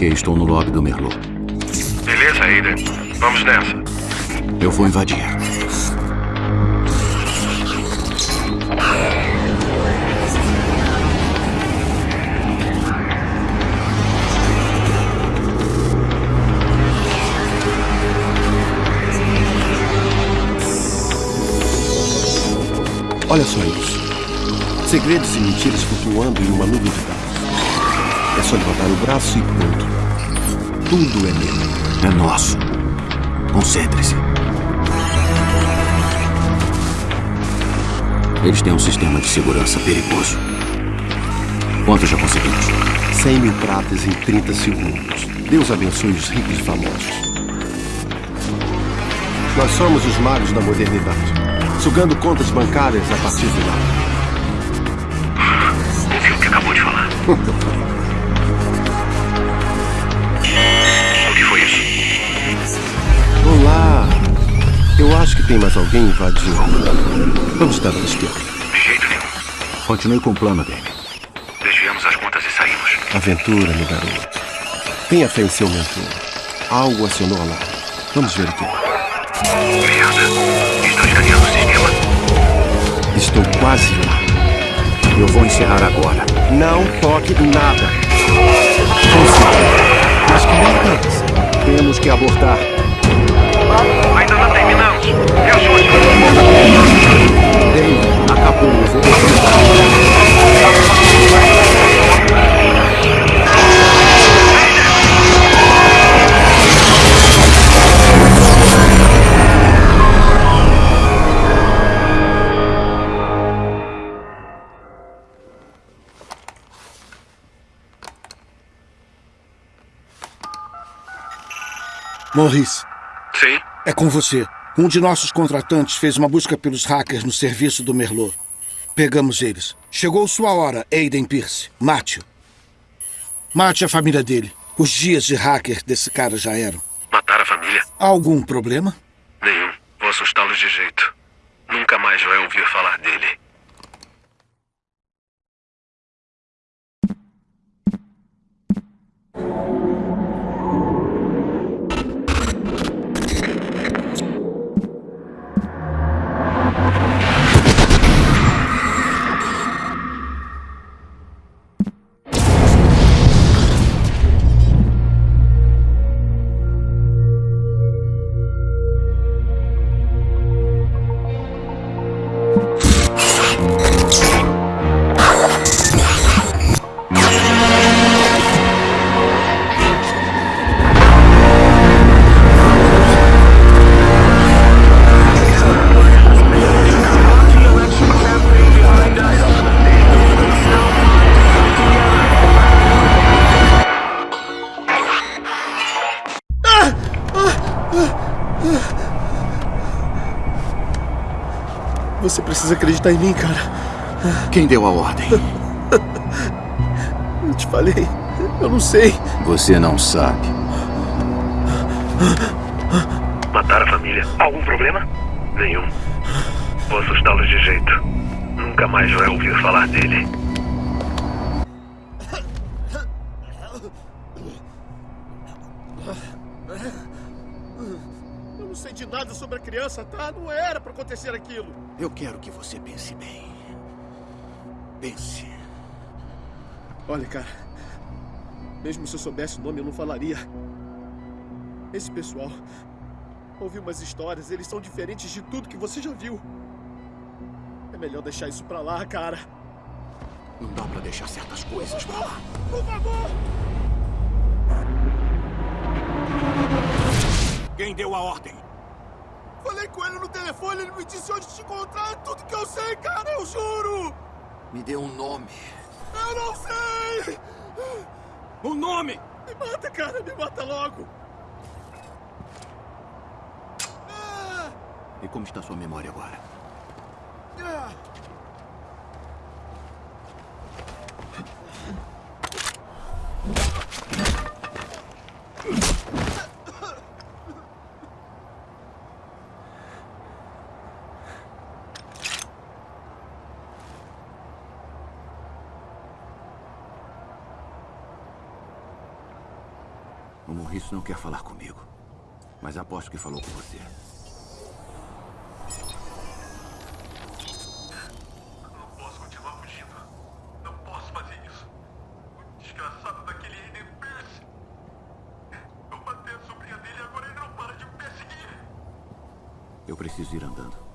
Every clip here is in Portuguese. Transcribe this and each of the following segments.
Ok, estou no lobby do Merlot. Beleza, Aiden. Vamos nessa. Eu vou invadir. Olha só isso. Segredos e mentiras flutuando em uma nuvem de dados. É só levantar o braço e pronto. Tudo é meu. É nosso. Concentre-se. Eles têm um sistema de segurança perigoso. Quanto já conseguimos? 100 mil pratas em 30 segundos. Deus abençoe os ricos e famosos. Nós somos os magos da modernidade, sugando contas bancárias a partir de lá. Acho que tem mais alguém invadindo. Vamos dar uma esquerda. De jeito nenhum. Continue com o plano, Dave. Desviamos as contas e saímos. Aventura, meu garoto. Tenha fé em seu mentor. Algo acionou lá. Vamos ver o que é. Merda. Estão escaneando o sistema. Estou quase lá. Eu vou encerrar agora. Não toque em nada. Consegui. Mas que merda é essa? Temos que abortar. Me ajude. Dave, acabou. Maurice, Sim? é com você. Um de nossos contratantes fez uma busca pelos hackers no serviço do Merlot. Pegamos eles. Chegou sua hora, Aiden Pierce. Mate-o. Mate a família dele. Os dias de hacker desse cara já eram. Matar a família? Algum problema? Nenhum. Vou assustá-los de jeito. Nunca mais vai ouvir falar dele. Você precisa acreditar em mim, cara. Quem deu a ordem? Eu te falei. Eu não sei. Você não sabe. Matar a família. Algum problema? Nenhum. Vou assustá-los de jeito. Nunca mais vai ouvir falar dele. Nada sobre a criança, tá? Não era pra acontecer aquilo. Eu quero que você pense bem. Pense. Olha, cara. Mesmo se eu soubesse o nome, eu não falaria. Esse pessoal. Ouvi umas histórias, eles são diferentes de tudo que você já viu. É melhor deixar isso pra lá, cara. Não dá pra deixar certas coisas pra lá. Por favor! Quem deu a ordem? Falei com ele no telefone, ele me disse onde te encontrar. É tudo que eu sei, cara, eu juro! Me dê um nome. Eu não sei! Um nome! Me mata, cara, me mata logo! Ah! E como está sua memória agora? Ah! Morris não quer falar comigo. Mas aposto que falou com você. Não posso continuar fugindo. Não posso fazer isso. O desgraçado daquele Aiden Pierce. Eu matei a sobrinha dele e agora ele não para de me perseguir. Eu preciso ir andando.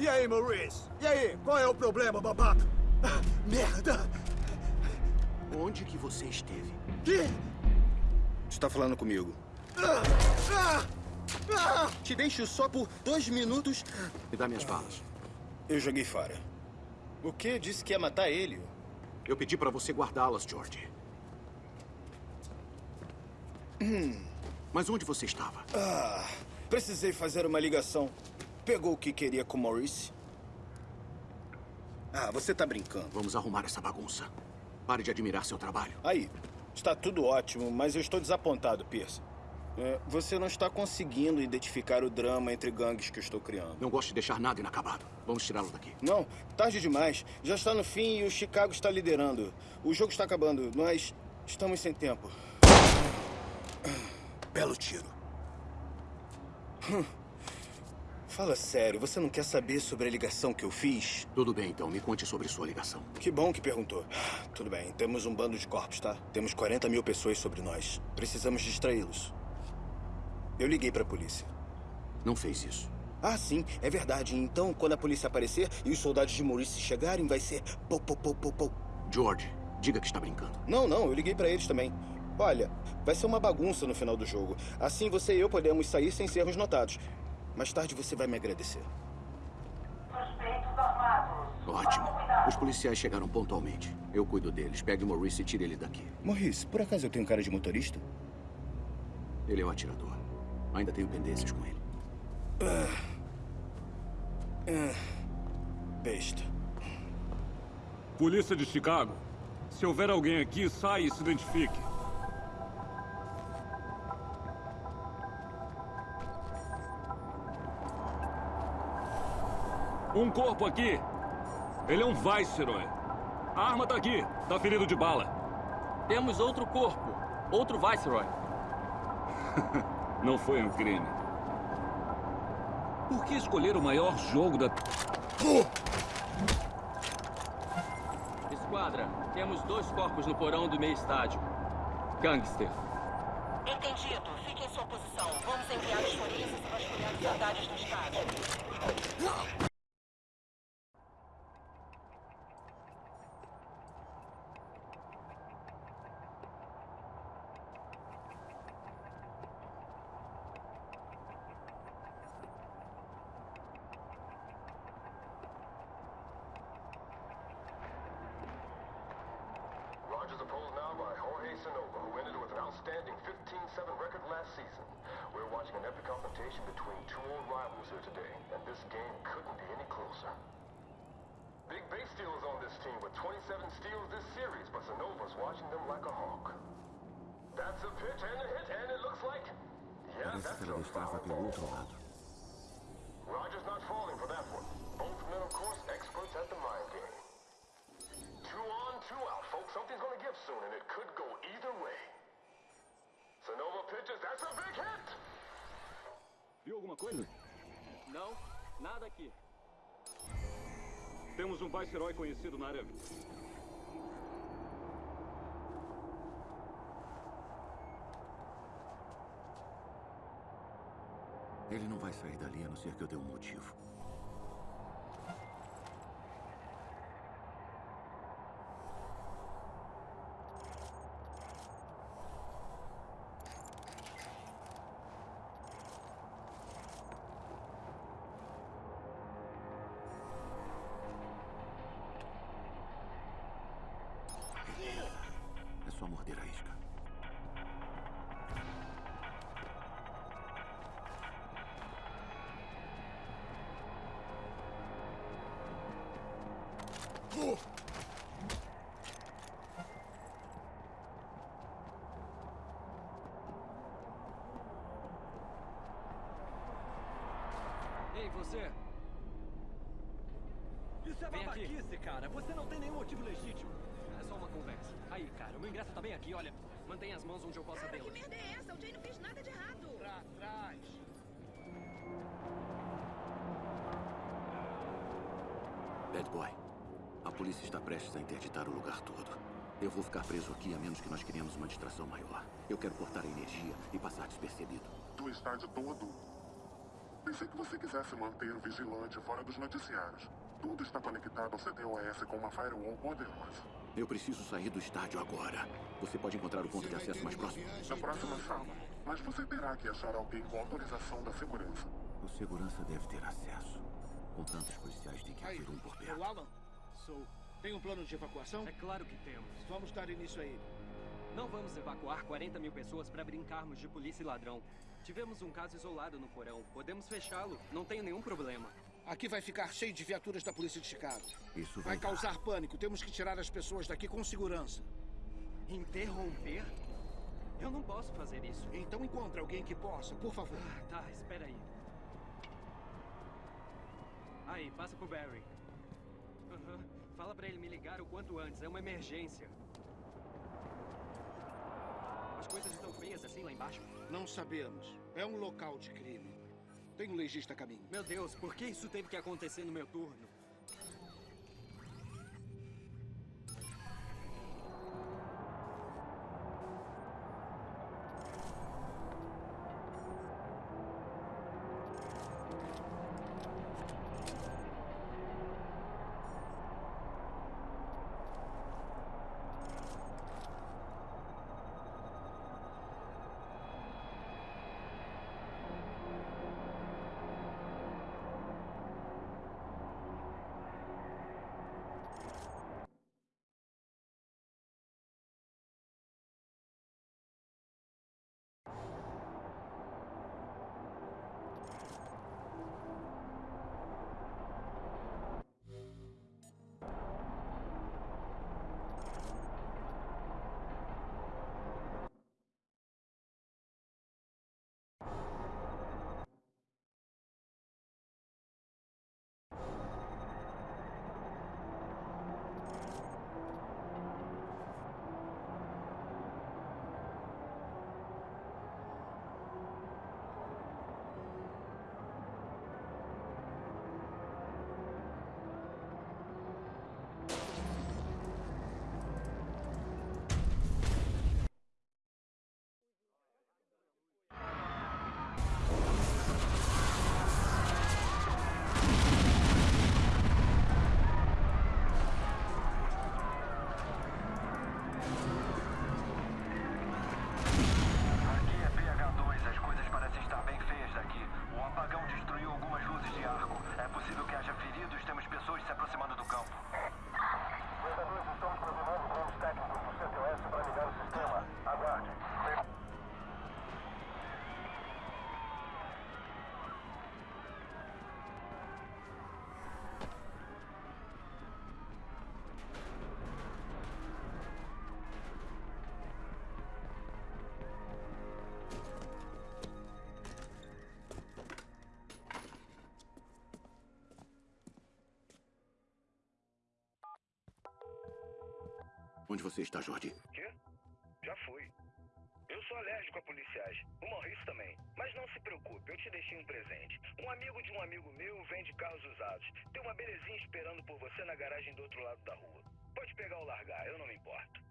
E aí, Maurice? E aí, qual é o problema, babaca? Ah, merda! Onde que você esteve? Que? Está falando comigo. Ah, ah, ah! Te deixo só por dois minutos. Me dá minhas balas. Eu joguei fora. O quê? Disse que ia matar ele. Eu pedi para você guardá-las, George. Hum. Mas onde você estava? Ah, precisei fazer uma ligação. Pegou o que queria com Maurice? Ah, você tá brincando. Vamos arrumar essa bagunça. Pare de admirar seu trabalho. Aí, está tudo ótimo, mas eu estou desapontado, Pierce. É, você não está conseguindo identificar o drama entre gangues que eu estou criando. Não gosto de deixar nada inacabado. Vamos tirá-lo daqui. Não, tarde demais. Já está no fim e o Chicago está liderando. O jogo está acabando. Nós estamos sem tempo. Belo tiro. Fala sério, você não quer saber sobre a ligação que eu fiz? Tudo bem, então. Me conte sobre sua ligação. Que bom que perguntou. Tudo bem, temos um bando de corpos, tá? Temos 40 mil pessoas sobre nós. Precisamos distraí-los. Eu liguei para a polícia. Não fez isso. Ah, sim, é verdade. Então, quando a polícia aparecer e os soldados de Maurice chegarem, vai ser pou, pou, pou, pou, pou. George, diga que está brincando. Não, não, eu liguei para eles também. Olha, vai ser uma bagunça no final do jogo. Assim você e eu podemos sair sem sermos notados. Mais tarde você vai me agradecer. Suspeitos armados. Ótimo. Os policiais chegaram pontualmente. Eu cuido deles. Pegue o Maurice e tire ele daqui. Maurice, por acaso eu tenho cara de motorista? Ele é o atirador. Ainda tenho pendências com ele. Besta. Polícia de Chicago. Se houver alguém aqui, saia e se identifique. Um corpo aqui. Ele é um Viceroy. A arma tá aqui. Tá ferido de bala. Temos outro corpo. Outro Viceroy. Não foi um crime. Por que escolher o maior jogo da... Esquadra, temos dois corpos no porão do meio estádio. Gangster. Entendido. Fique em sua posição. Vamos enviar os forenses e vasculhar os andares do estádio. Sonova, who ended with an outstanding 15-7 record last season. We're watching an epic confrontation between two old rivals here today, and this game couldn't be any closer. Big base steals on this team with 27 steals this series, but watching them like a hawk. That's a pitch and a hit, and it looks like... Yeah, that's a foul ball. Rogers not falling for that one. Both men, of course, experts at the mind game. Two out, folks. Something's gonna give soon, and it could go either way. Sonova pitches. That's a big hit! Viu alguma coisa? Não, nada aqui. Temos um Viceroy conhecido na área... Ele não vai sair dali a não ser que eu dê um motivo. verdadeira isca. Ei, você! Isso é babaquice, cara! Você não tem nenhum motivo legítimo! Só uma conversa. Aí, cara, o meu ingresso tá bem aqui, olha. Mantenha as mãos onde eu possa Cara, que merda é essa? O Jay não fez nada de errado. Pra trás. Bad Boy, a polícia está prestes a interditar o lugar todo. Eu vou ficar preso aqui a menos que nós criemos uma distração maior. Eu quero cortar a energia e passar despercebido. Do estádio todo. Pensei que você quisesse manter o vigilante fora dos noticiários. Tudo está conectado ao CTOS com uma firewall poderosa. Eu preciso sair do estádio agora. Você pode encontrar o ponto de acesso mais próximo? Na próxima sala. Mas você terá que achar alguém com autorização da segurança. O segurança deve ter acesso. Com tantos policiais, tem que Aí, haver um por perto. Alan. Sou. Tem um plano de evacuação? É claro que temos. Vamos dar início a ele. Não vamos evacuar 40 mil pessoas para brincarmos de polícia e ladrão. Tivemos um caso isolado no porão. Podemos fechá-lo. Não tenho nenhum problema. Aqui vai ficar cheio de viaturas da polícia de Chicago. Isso Vai vai, causar pânico. Temos que tirar as pessoas daqui com segurança. Interromper? Eu não posso fazer isso. Então encontre alguém que possa, por favor. Tá, espera aí. Aí, passa pro Barry. Aham. Fala pra ele me ligar o quanto antes. É uma emergência. As coisas estão feias assim lá embaixo? Não sabemos. É um local de crime. Tem um legista a caminho. Meu Deus, por que isso teve que acontecer no meu turno? Onde você está, Jordi? Quê? Já fui. Eu sou alérgico a policiais. O Maurício também. Mas não se preocupe, eu te deixei um presente. Um amigo de um amigo meu vende carros usados. Tem uma belezinha esperando por você na garagem do outro lado da rua. Pode pegar ou largar, eu não me importo.